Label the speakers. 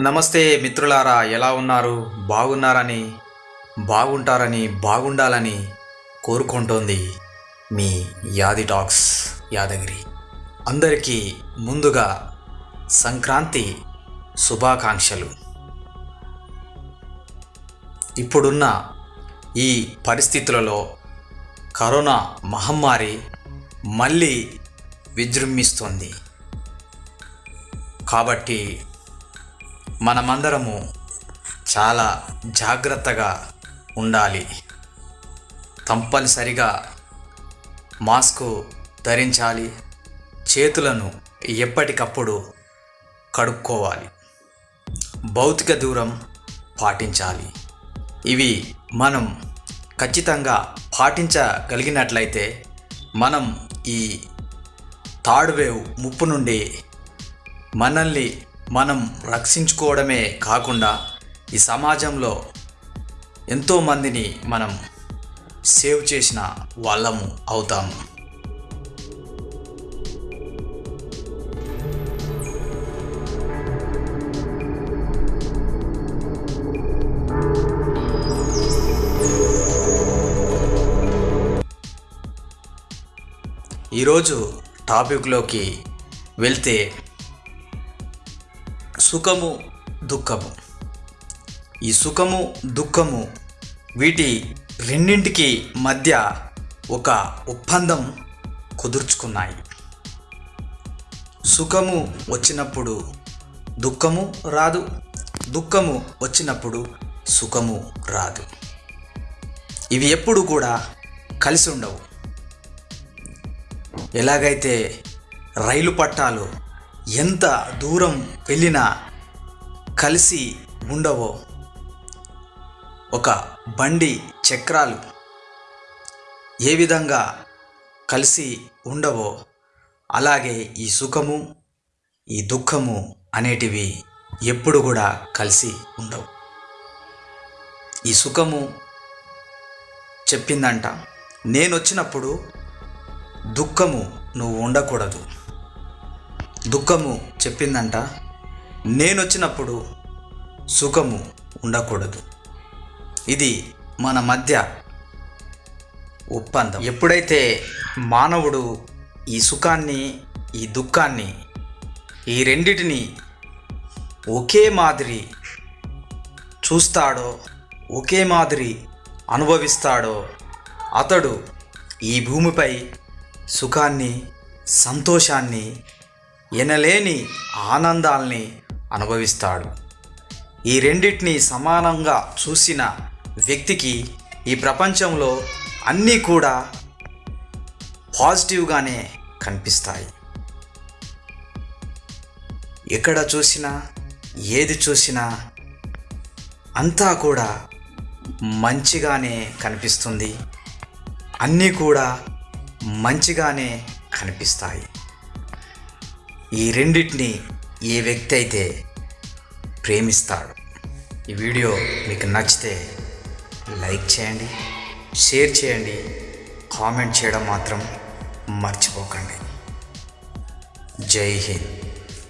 Speaker 1: నమస్తే మిత్రులారా ఎలా ఉన్నారు? బాగున్నారని బాగుంటారని బాగుండాలని కోరుకుంటోంది మీ యాది టాక్స్ యాదగిరి. అందరికీ ముందుగా సంక్రాంతి శుభాకాంక్షలు. ఇప్పుడున్న ఈ పరిస్థితులలో కరోనా మహమ్మారి మళ్ళీ విజృంభిస్తుంది. కాబట్టి మనమందరము చాలా జాగ్రత్తగా ఉండాలి. తప్పనిసరిగా మాస్కు ధరించాలి. చేతులను ఎప్పటికప్పుడు కడుక్కోవాలి. భౌతిక దూరం పాటించాలి. ఇవి మనం ఖచ్చితంగా పాటించగలిగినట్లయితే మనం ఈ థర్డ్ వేవ్ ముప్పు నుండి మనల్ని మనం రక్షించుకోవడమే కాకుండా ఈ సమాజంలో ఎంతోమందిని మనం సేవ్ చేసిన వాళ్ళము అవుతాము ఈరోజు టాపిక్లోకి వెళ్తే సుఖము దుఃఖము. ఈ సుఖము దుఃఖము వీటి రెండింటికి మధ్య ఒక ఒప్పందం కుదుర్చుకున్నాయి. సుఖము వచ్చినప్పుడు దుఃఖము రాదు దుఃఖము వచ్చినప్పుడు సుఖము రాదు. ఇవి ఎప్పుడు కూడా కలిసి ఉండవు. ఎలాగైతే రైలు పట్టాలు ఎంత దూరం వెళ్ళినా కలిసి ఉండవో. ఒక బండి చక్రాలు ఏ విధంగా కలిసి ఉండవో అలాగే ఈ సుఖము ఈ దుఃఖము అనేటివి ఎప్పుడు కూడా కలిసి ఉండవు. ఈ సుఖము చెప్పిందంట నేను వచ్చినప్పుడు దుఃఖము నువ్వు ఉండకూడదు. దుఃఖము చెప్పిందంట. నేను వచ్చినప్పుడు సుఖము ఉండకూడదు. ఇది మన మధ్య ఒప్పందం. ఎప్పుడైతే మానవుడు ఈ సుఖాన్ని ఈ దుఃఖాన్ని ఈ రెండిటిని ఒకే మాదిరి చూస్తాడో ఒకే మాదిరి అనుభవిస్తాడో అతడు ఈ భూమిపై సుఖాన్ని సంతోషాన్ని ఎనలేని ఆనందాల్ని అనుభవిస్తాడు. ఈ రెండింటిని సమానంగా చూసిన వ్యక్తికి ఈ ప్రపంచంలో అన్నీ కూడా పాజిటివ్గానే కనిపిస్తాయి. ఎక్కడ చూసినా ఏది చూసినా అంతా కూడా మంచిగానే కనిపిస్తుంది. అన్నీ కూడా మంచిగానే కనిపిస్తాయి. ఈ రెండింటిని ఏ వ్యక్తి అయితే ప్రేమిస్తాడు ఈ వీడియో మీకు నచ్చితే లైక్ చేయండి షేర్ చేయండి కామెంట్ చేయడం మాత్రం మర్చిపోకండి. జై హింద్.